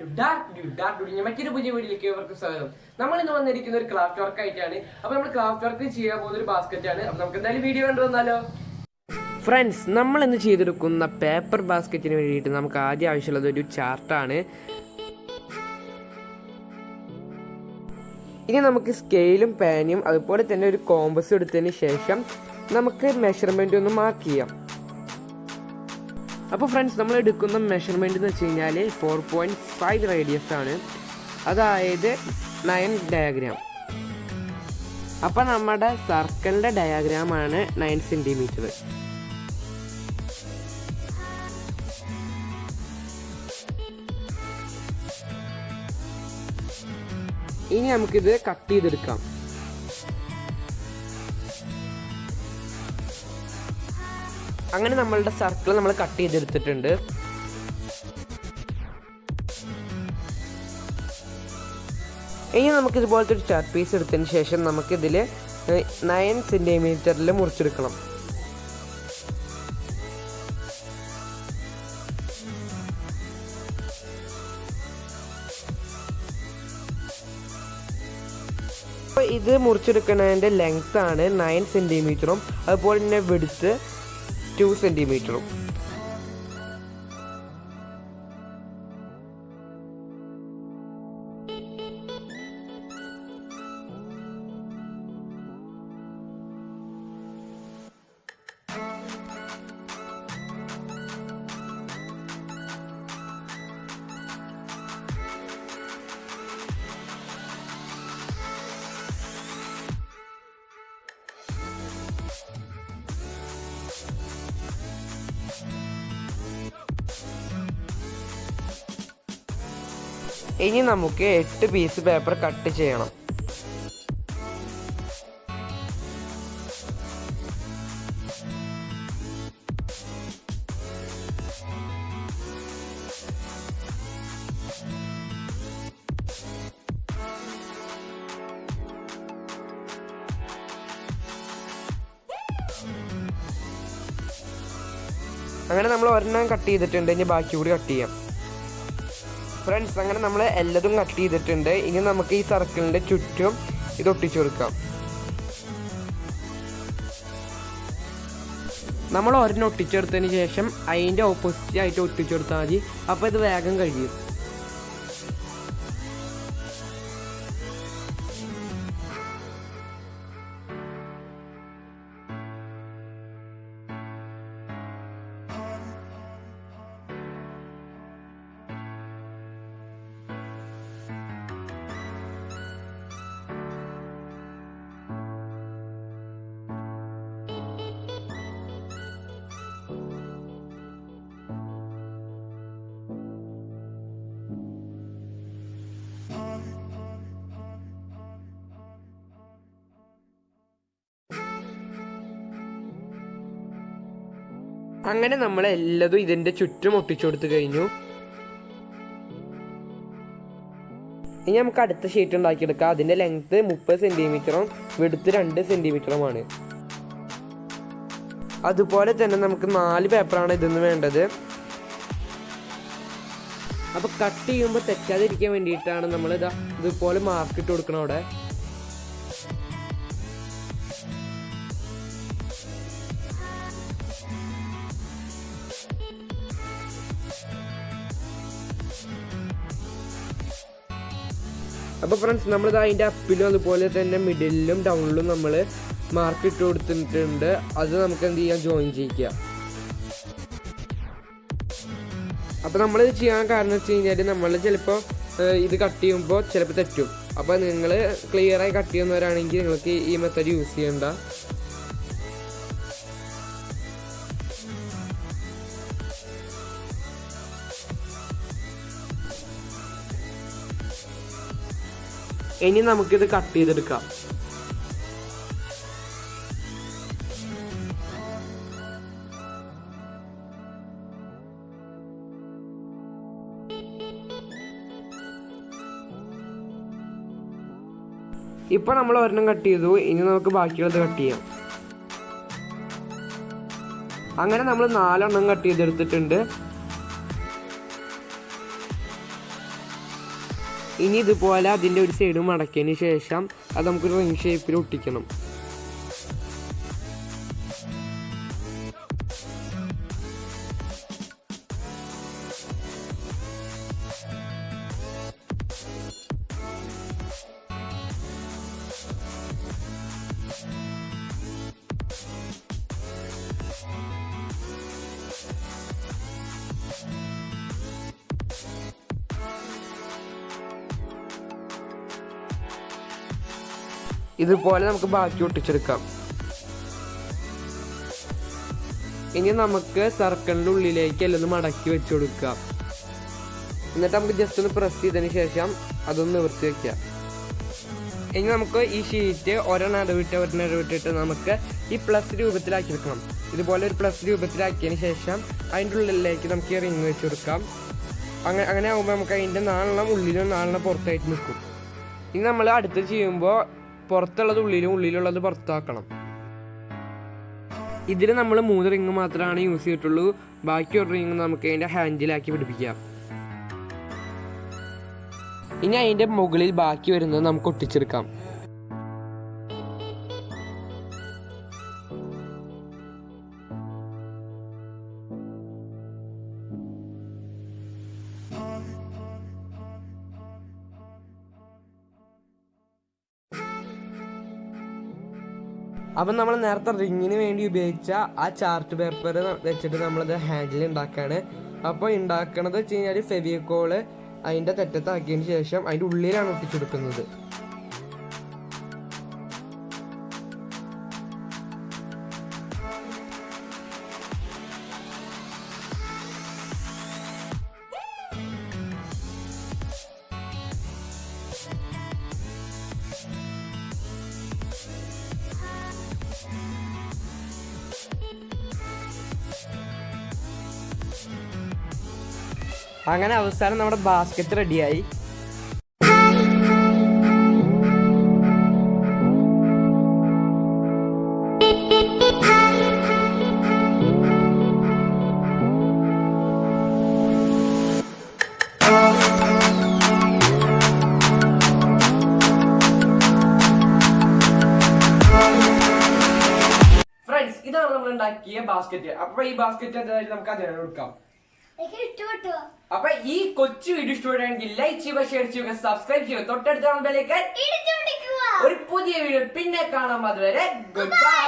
To dark dark മറ്റൊരു പുതിയ വീഡിയോയിലേക്ക് സ്വാഗതം. നമ്മൾ ഇന്ന് വന്നിരിക്കുന്ന ഒരു ക്രാഫ്റ്റ് വർക്ക് ആയിട്ടാണ്. അപ്പൊ നമ്മൾ ക്രാഫ്റ്റ് വർക്ക് ചെയ്യാൻ പോകുന്ന ഒരു ബാസ്ക്കറ്റ് ആണ്. അപ്പൊ നമുക്ക് എന്തായാലും വീഡിയോ കണ്ടു വന്നാലോ? ഫ്രണ്ട്സ് നമ്മൾ ഇന്ന് ചെയ്തെടുക്കുന്ന പേപ്പർ ബാസ്ക്കറ്റിന് വേണ്ടിയിട്ട് നമുക്ക് ആദ്യം ആവശ്യമുള്ളത് ഒരു ചാർട്ടാണ് ഇനി നമുക്ക് സ്കെയിലും പാനും അതുപോലെ തന്നെ ഒരു കോമ്പസും എടുത്തതിന് ശേഷം നമുക്ക് മെഷർമെന്റ് ഒന്ന് മാർക്ക് ചെയ്യാം. അപ്പോൾ ഫ്രണ്ട്സ് നമ്മൾ എടുക്കുന്ന മെഷർമെന്റ് എന്ന് വെച്ച് കഴിഞ്ഞാൽ ഫോർ പോയിന്റ് ഫൈവ് റേഡിയസ് ആണ്. അതായത് നയൻ ഡയഗ്രാം അപ്പോൾ നമ്മുടെ സർക്കിളിന്റെ ഡയഗ്രാമാണ് നയൻ സെന്റിമീറ്റർ ഇനി നമുക്കിത് കട്ട് ചെയ്തെടുക്കാം. അങ്ങനെ നമ്മളുടെ സർക്കിൾ നമ്മൾ കട്ട് ചെയ്തെടുത്തിട്ടുണ്ട്. ഇനി നമുക്ക് ഇതുപോലത്തെ ഒരു ചാർട്ട് പീസ് എടുത്തതിന് ശേഷം നമുക്കിതിൽ നയൻ സെന്റിമീറ്ററിൽ മുറിച്ചെടുക്കണം. ഇത് മുറിച്ചെടുക്കുന്നതിന്റെ ലെങ്ത് ആണ് നയൻ സെന്റിമീറ്ററും അതുപോലെ തന്നെ വെടുത്ത് ടു സെന്റിമീറ്ററും ഇനി നമുക്ക് എട്ട് പീസ് പേപ്പർ കട്ട് ചെയ്യണം. അങ്ങനെ നമ്മൾ ഒരെണ്ണം കട്ട് ചെയ്തിട്ടുണ്ട്. ഇനി ബാക്കി കൂടി കട്ട് ചെയ്യാം. ഫ്രണ്ട്സ് അങ്ങനെ നമ്മൾ എല്ലാതും കട്ട് ചെയ്തിട്ടുണ്ട്. ഇനി നമുക്ക് ഈ സർക്കിളിന്റെ ചുറ്റും ഇത് ഒട്ടിച്ചു കൊടുക്കാം. നമ്മൾ ഒരെണ്ണം ഒട്ടിച്ചെടുത്തതിന് ശേഷം അതിന്റെ ഓപ്പോസിറ്റ് ആയിട്ട് ഒട്ടിച്ചെടുത്താൽ മതി. അപ്പോൾ ഇത് വേഗം കഴിയും. അങ്ങനെ നമ്മൾ എല്ലാതും ഇതിന്റെ ചുറ്റും ഒട്ടിച്ചു കൊടുത്തു കഴിഞ്ഞു. ഇനി നമുക്ക് അടുത്ത ഷീറ്റ് ഉണ്ടാക്കിയെടുക്കാം. അതിന്റെ ലെങ്ത് മുപ്പത് സെന്റിമീറ്ററും വെടുത്ത് രണ്ട് സെന്റിമീറ്ററുമാണ് അതുപോലെ തന്നെ നമുക്ക് നാല് പേപ്പറാണ് ഇതെന്ന് വേണ്ടത്. അപ്പൊ കട്ട് ചെയ്യുമ്പോൾ തെറ്റാതിരിക്കാൻ വേണ്ടിയിട്ടാണ് നമ്മൾ ഇതാ ഇതുപോലെ മാർക്ക് ഇട്ട് കൊടുക്കണം അവിടെ. അപ്പോൾ ഫ്രണ്ട്സ് നമ്മളിത് അതിന്റെ അപ്പിലും അതുപോലെ തന്നെ മിഡിലും ഡൗണിലും നമ്മൾ മാർക്ക് ഇട്ട് കൊടുത്തിട്ടുണ്ട്. അത് നമുക്ക് എന്ത് ചെയ്യാം? ജോയിൻ ചെയ്യിക്കുക അപ്പോൾ നമ്മൾ ഇത് ചെയ്യാൻ കാരണം വെച്ച് കഴിഞ്ഞാൽ നമ്മൾ ചിലപ്പോൾ ഇത് കട്ട് ചെയ്യുമ്പോൾ ചിലപ്പോൾ തെറ്റും. അപ്പോൾ നിങ്ങൾ ക്ലിയറായി കട്ട് ചെയ്യുന്നവരാണെങ്കിൽ നിങ്ങൾക്ക് ഈ മെത്തേഡ് യൂസ് ചെയ്യണ്ട. ഇനി നമുക്കിത് കട്ട് ചെയ്തെടുക്കാം. ഇപ്പൊ നമ്മൾ ഒരെണ്ണം കട്ട് ചെയ്തു. ഇനി നമുക്ക് ബാക്കിയുള്ളത് കട്ട് ചെയ്യാം. അങ്ങനെ നമ്മൾ നാലെണ്ണം കട്ട് ചെയ്തെടുത്തിട്ടുണ്ട്. ഇനി ഇതുപോലെ അതിന്റെ ഒരു സൈഡ് മടക്കിയതിന് ശേഷം അത് നമുക്കൊരു റിംഗ് ഷേപ്പിൽ ഒട്ടിക്കണം. ഇതുപോലെ നമുക്ക് ബാക്കി ഒട്ടിച്ചെടുക്കാം. ഇനി നമുക്ക് സർക്കിളിന്റെ ഉള്ളിലേക്ക് എല്ലാം ഒന്ന് മടക്കി വെച്ച് കൊടുക്കാം എന്നിട്ട് നമുക്ക് ജസ്റ്റ് ഒന്ന് പ്രസ് ചെയ്തതിന് ശേഷം അതൊന്ന് നിവർത്തി വെക്കാം ഇനി നമുക്ക് ഈ ഷീറ്റ് ഒരെണ്ണം ഇടവിട്ട് ഒരെണ്ണം ഇടവിട്ടിട്ട് നമുക്ക് ഈ പ്ലസ് രൂപത്തിലാക്കി വെക്കണം ഇതുപോലെ ഒരു പ്ലസ് രൂപത്തിലാക്കിയതിന് ശേഷം അതിന്റെ ഉള്ളിലേക്ക് നമുക്ക് ഈ റിങ് വെച്ച് കൊടുക്കാം. അങ്ങനെ അങ്ങനെ ആകുമ്പോൾ നമുക്ക് അതിന്റെ നാലെണ്ണം ഉള്ളിലും നാലെണ്ണം പുറത്തായിട്ട് നിൽക്കും. ഇനി നമ്മൾ അടുത്ത് ചെയ്യുമ്പോൾ പുറത്തുള്ളത് ഉള്ളിലും ഉള്ളിലുള്ളത് പുറത്താക്കണം. ഇതിൽ നമ്മൾ മൂന്ന് റിങ് മാത്രമാണ് യൂസ് ചെയ്തിട്ടുള്ളൂ. ബാക്കി ഒരു റിങ് നമുക്ക് അതിന്റെ ഹാൻഡിലാക്കി പിടിപ്പിക്കാം. ഇനി അതിന്റെ മുകളിൽ ബാക്കി വരുന്നത് നമുക്ക് ഒട്ടിച്ചെടുക്കാം. അപ്പം നമ്മൾ നേരത്തെ റിങ്ങിന് വേണ്ടി ഉപയോഗിച്ച ആ ചാർട്ട് പേപ്പർ വെച്ചിട്ട് നമ്മളത് ഹാൻഡിൽ ഉണ്ടാക്കുകയാണ് അപ്പോൾ ഉണ്ടാക്കണത് വെച്ച് കഴിഞ്ഞാൽ ഫെവിയക്കോൾ അതിന്റെ തെറ്റത്താക്കിയതിന് ശേഷം അതിന്റെ ഉള്ളിലാണ് ഒട്ടിച്ചെടുക്കുന്നത് അങ്ങനെ അവസാനം നമ്മുടെ ബാസ്ക്കറ്റ് റെഡിയായി ഉണ്ടാക്കിയ ബാസ്ക്കറ്റ് അപ്പൊ ഈ ബാസ്ക്കറ്റ് എന്തായാലും നമുക്ക് അതിനെ കൊടുക്കാം. അപ്പൊ ഈ കൊച്ചു വീഡിയോ ഇഷ്ടപ്പെടുകയാണെങ്കിൽ ലൈക്ക് ചെയ്യുക ഷെയർ ചെയ്യുക സബ്സ്ക്രൈബ് ചെയ്യുക. തൊട്ടടുത്ത ഒരു പുതിയ വീഡിയോ പിന്നെ കാണാം. അതുവരെ ഗുഡ് ബൈ